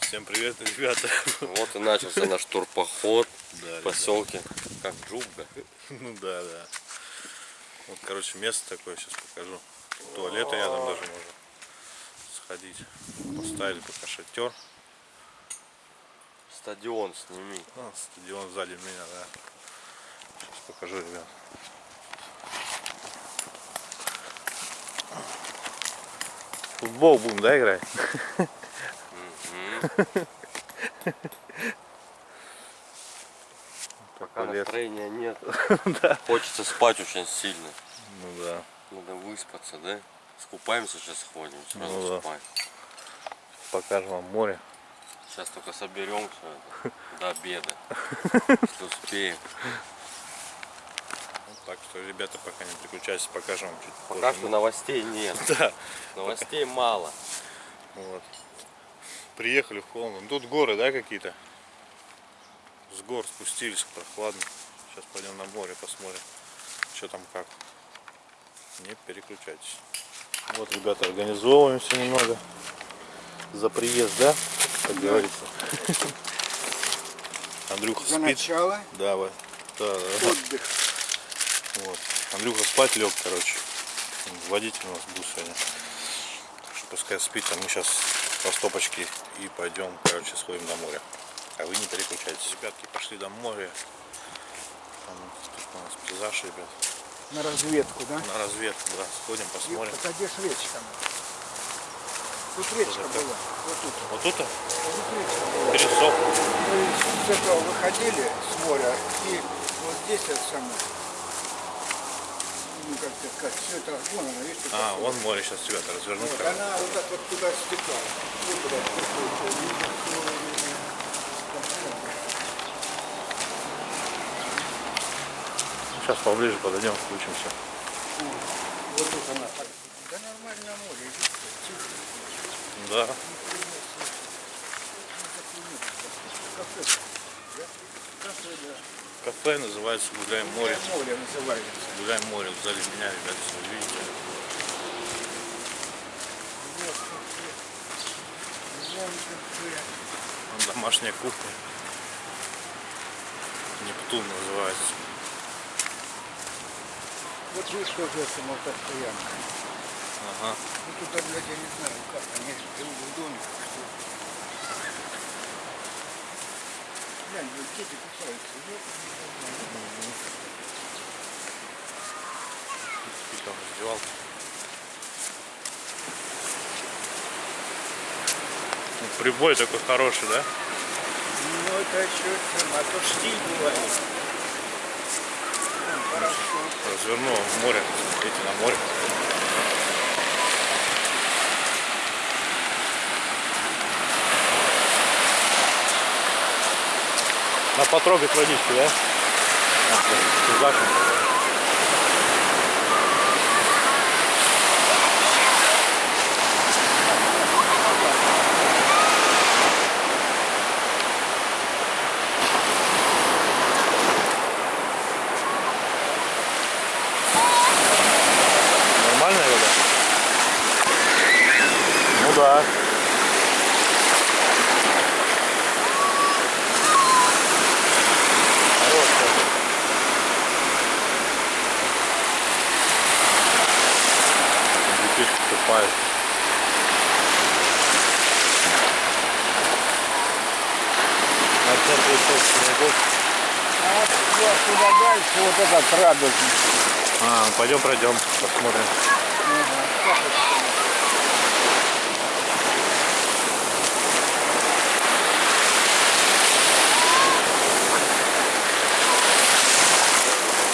Всем привет, ребята. Вот и начался наш турпоход Да, в поселке. Как Джубга. Ну да, да. Вот, короче, место такое, сейчас покажу. Туалет рядом даже можно сходить. Поставили пока шатер. Стадион сними. А, стадион сзади меня, да. Сейчас покажу, ребят. Футбол будем, да, играть? Пока Такой лес. настроения нет. Хочется спать очень сильно. Ну да. Надо выспаться, да? Скупаемся сейчас сходим, сразу Ну да. спать. Покажем вам море. Сейчас только соберемся это, до обеда. Если успеем. Вот так что, ребята, пока не переключайтесь, покажем вам чуть Пока позже. что новостей нет. Да. Новостей мало. Вот. Приехали в холм. Ну, Тут горы, да, какие-то? С гор спустились, прохладно. Сейчас пойдем на море, посмотрим, что там как. Не переключайтесь. Вот, ребята, организовываемся немного. За приезд, да? Как говорится. Андрюха За спит. начало Да, вот. Да, да, отдых. Вот. Андрюха спать лег, короче. Водитель у нас был сегодня. Так что пускай спит, а мы сейчас по стопочке и пойдем, короче, сходим до моря. А вы не переключайтесь. Ребятки пошли до моря. Там тут у нас пейзаж, ребят. На разведку, да? На разведку, да. Сходим, посмотрим. Вот где ж речка? Тут речка была. Вот тут. Вот тут Вот тут речка была. пересох. Мы с этого выходили с моря и вот здесь это самое. Ну, как это сказать, все это, вон она, видите, А, как вон море сейчас, ребята, развернут. Вот, она вот так вот туда стекала. Вот туда стекала. Сейчас поближе подойдем, включимся. Вот тут она. Да нормально море, видите, Да. кафе. Называется Гуляем море. Море называется. Гуляем море. Сзади меня, ребята, вы видите. Вон домашняя кухня. Нептун называется. Вот здесь тоже это постоянно. Ага. Ну тут, блядь, я не знаю, как они живут в доме. Что... Глянь, вот дети кусаются. Вот. Какие там раздевалки. Ну, прибой такой хороший, да? Ну это чем, а то штиль бывает. Там хорошо. Развернул в море. Смотрите, на море. На потрогать водичку, да? Пейзаж. Нормальная вода? Ну да. Хорошая. Детишки купаются. На центре собственный год. А вот туда, туда этот радужный. А, пойдем пройдем, посмотрим. Ага, как это?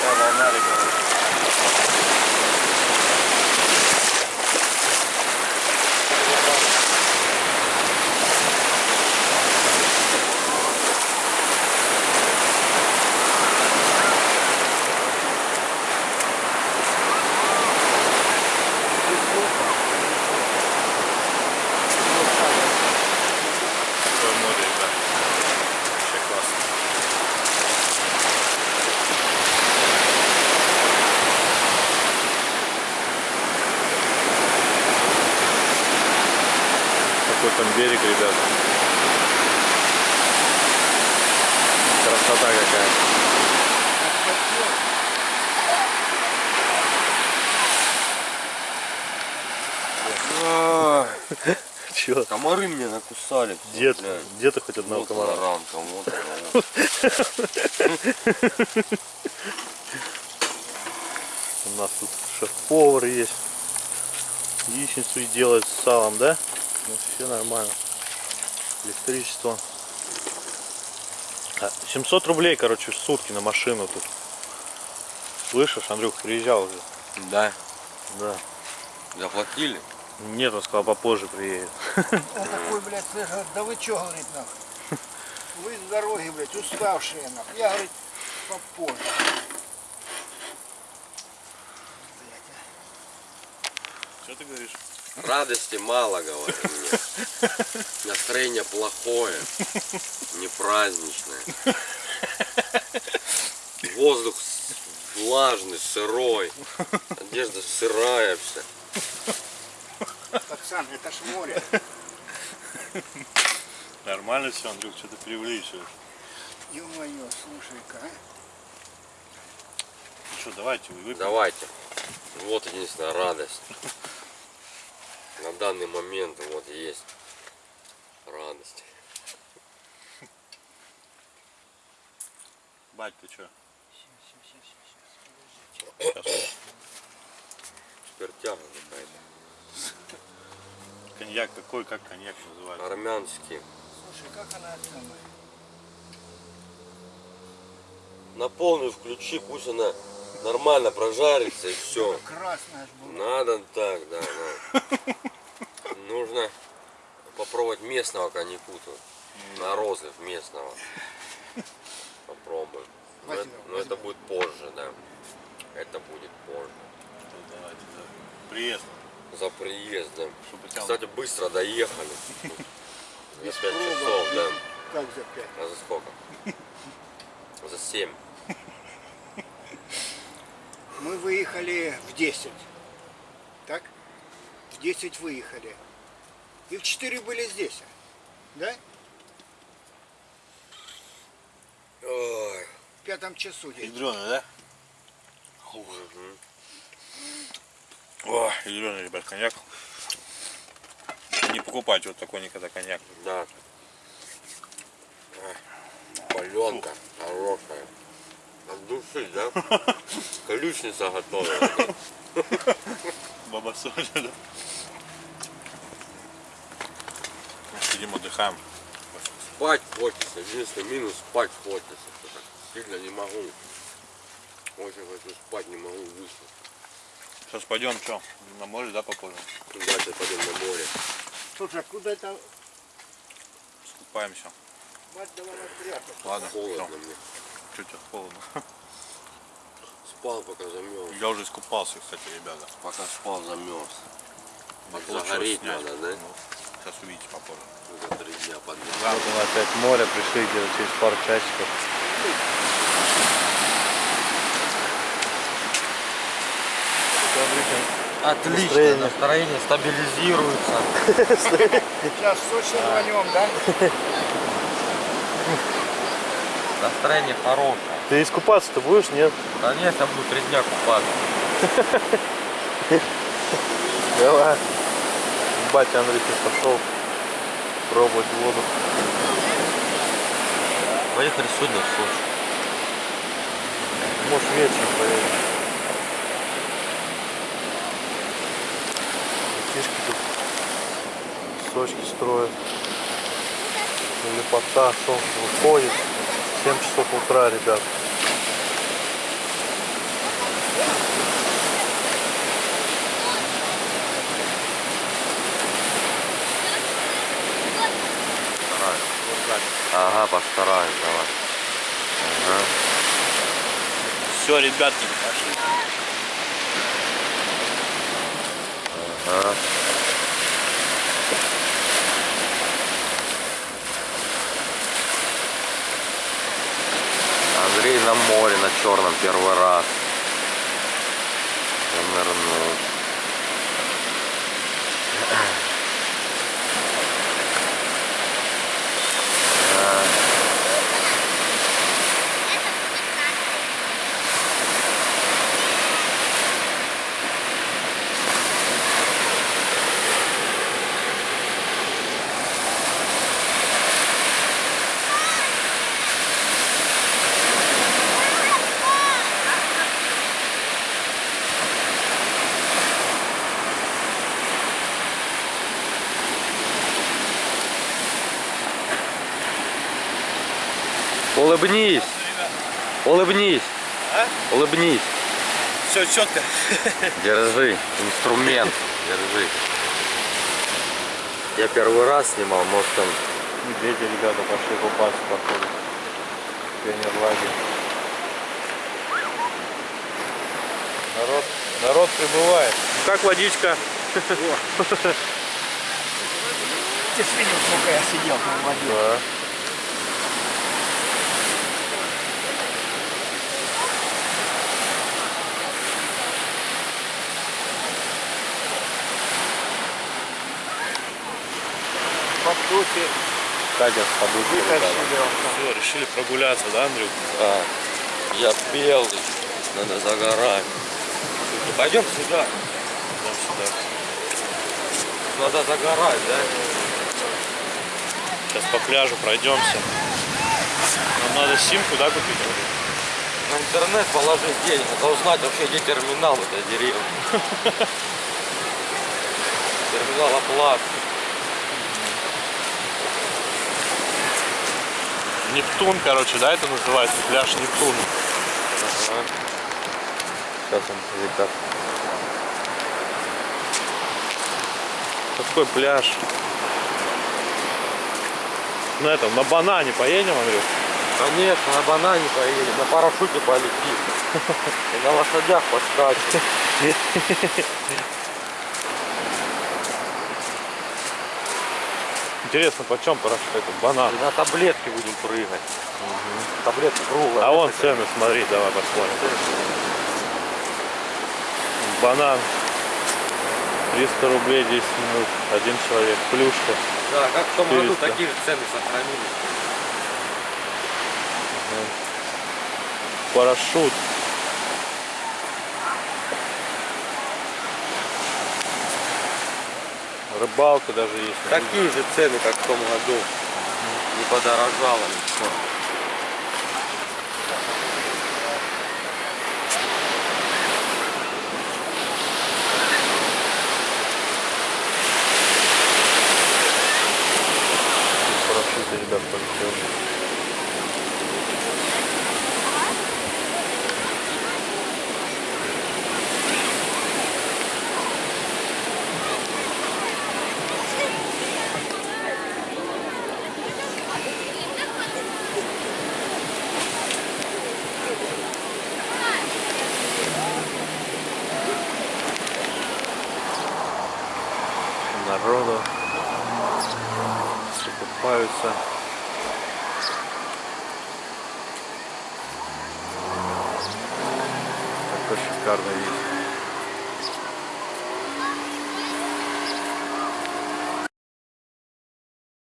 Какая волна, ребята. горит, ребят. Красота какая. Чё? Комары меня накусали. Где, где ты хоть одного Вот комара? она, вот. У нас тут шеф-повар есть. Яичницу делает с салом, да? Ну, все нормально. Электричество. А, 700 рублей, короче, в сутки на машину тут. Слышишь, Андрюх, приезжал уже. Да. Да. Заплатили? Нет, он сказал, попозже приедет. Он такой, блядь, говорит, да вы чё, говорит, нахуй? Вы с дороги, блядь, уставшие, нахуй. Я, говорит, попозже. Блядь, а. Что ты говоришь? Радости мало, говорю мне. Настроение плохое, не праздничное. Воздух влажный, сырой. Одежда сырая вся. Оксан, это ж море. Нормально все, Андрюх, что ты преувеличиваешь. Ё-моё, слушай-ка, а. Ну что, давайте, вы выпьем. Давайте. Вот единственная радость. На данный момент вот есть радость. Бать, ты что? Спиртяга какая-то. Коньяк какой, как коньяк называется? Армянский. Слушай, как она самая? На полную включи, пусть она нормально прожарится и все. Красная ж была. Надо так, да, да. Нужно попробовать местного коньяку тут. На розлив местного. Попробуем. Но, это- но это будет позже, да. Это будет позже. Ну, давайте. Приезд, За приездом. тебя... Кстати, быстро доехали. За Без 5 пробок, часов, да. Как за пять? А за сколько? За 7. Мы выехали в 10. Так? В 10 выехали. И в 4 были здесь. Да? Ой. В пятом часу здесь. Ядреный, да? Мгм. О, ядреный, ребят, коньяк. Не покупайте вот такой никогда коньяк. Да. Паленка хорошая. От души, да? Ключница готовая. Баба Соня, да? Сидим, отдыхаем. Спать хочется. Единственный минус спать хочется. Сильно не могу. Очень хочу спать, не могу выспаться. Сейчас пойдем, что, на море, да, попозже? Давайте пойдем на море. Слушай, а куда это? Скупаемся. Мать прятать. Ладно, Холодно все. мне. Чуть холодно. Спал, пока замерз. Я уже искупался, кстати, ребята. Пока спал, замерз. Загореть надо, да? Ну, сейчас увидите попозже. За три дня подряд. Вот мы опять море пришли где-то через пару часиков. Отлично, Настроение. настроение стабилизируется. Сейчас сочно рванем, да? Настроение хорошее. Ты искупаться-то будешь, нет? Конечно, буду три дня купаться. Давай. Батя Андрей пошел пробовать воду. Поехали сегодня в Сочи. Может вечером поедем. Детишки тут сочки строят. Лепота, солнце выходит. 7 часов утра, ребят. Ага, постараюсь, давай. Ага. Все, ребятки, пошли. Ага. Андрей на море, на черном первый раз. Занырнул. Улыбнись. Улыбнись. Улыбнись. Все четко. Держи. Инструмент. Держи. Я первый раз снимал, может там Медведи, ребята, пошли купаться, походу. Пионерлагерь. Народ, народ прибывает. Как водичка? Ты ж видел, сколько я сидел там в воде. Да. По сути, Катя с подушкой. вытащили он там. Все, решили прогуляться, да, Андрюк? А, я белый, надо загорать. Пойдем сюда, Идем сюда. надо загорать, да? Сейчас по пляжу пройдемся. Нам надо симку, да, купить? На интернет положить денег, надо узнать вообще, где терминал в этой деревне. Терминал оплаты. Нептун, короче, да, это называется? Пляж Нептун. Ага. Сейчас он, ребят. Какой пляж? На этом, на банане поедем, Андрюк? Конечно, на банане поедем, на парашюте полетим. И на лошадях поскачем. Интересно, почем парашют этот банан? И на таблетки будем прыгать. Таблетки круглые. А вон цены, смотри, давай посмотрим. Банан 300 рублей 10 минут, один человек, плюшка. Да, как в том году 400. такие же цены сохранились. Парашют. Рыбалка даже есть. Такие же цены, как в том году. Не подорожало ничего. Все купаются. Такой шикарный вид.